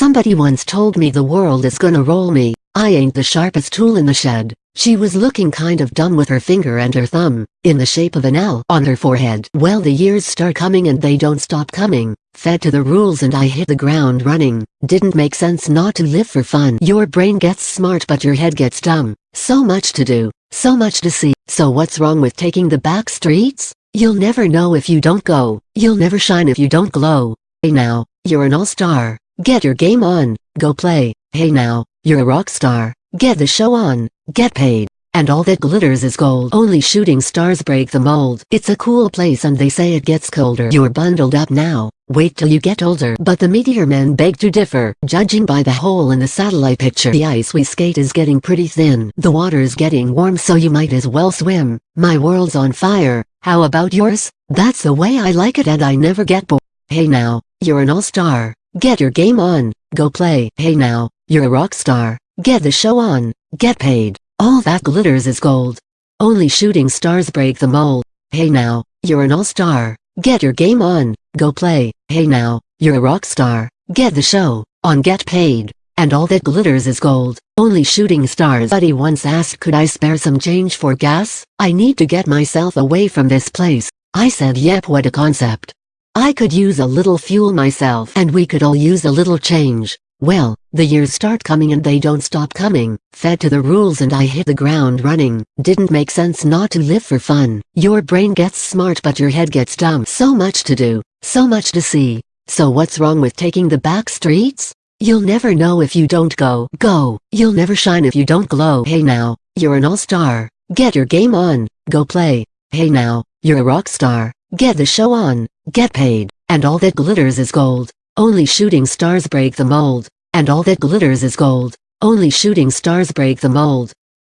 Somebody once told me the world is gonna roll me, I ain't the sharpest tool in the shed. She was looking kind of dumb with her finger and her thumb, in the shape of an L on her forehead. Well the years start coming and they don't stop coming, fed to the rules and I hit the ground running, didn't make sense not to live for fun. Your brain gets smart but your head gets dumb, so much to do, so much to see, so what's wrong with taking the back streets? You'll never know if you don't go, you'll never shine if you don't glow. Hey now, you're an all-star, get your game on, go play, hey now, you're a rock star, get the show on, get paid. And all that glitters is gold. Only shooting stars break the mold. It's a cool place and they say it gets colder. You're bundled up now, wait till you get older. But the meteor men beg to differ. Judging by the hole in the satellite picture the ice we skate is getting pretty thin. The water's getting warm so you might as well swim. My world's on fire, how about yours? That's the way I like it and I never get bored. Hey now, you're an all-star, get your game on, go play. Hey now, you're a rock star, get the show on, get paid. All that glitters is gold. Only shooting stars break the mold. Hey now, you're an all-star. Get your game on, go play. Hey now, you're a rock star. Get the show, on get paid. And all that glitters is gold. Only shooting stars. Buddy once asked could I spare some change for gas? I need to get myself away from this place. I said yep what a concept. I could use a little fuel myself and we could all use a little change. Well, the years start coming and they don't stop coming, fed to the rules and I hit the ground running, didn't make sense not to live for fun. Your brain gets smart but your head gets dumb. So much to do, so much to see. So what's wrong with taking the back streets? You'll never know if you don't go. Go. You'll never shine if you don't glow. Hey now, you're an all-star. Get your game on, go play. Hey now, you're a rock star. Get the show on, get paid. And all that glitters is gold. Only shooting stars break the mold. And all that glitters is gold. Only shooting stars break the mold.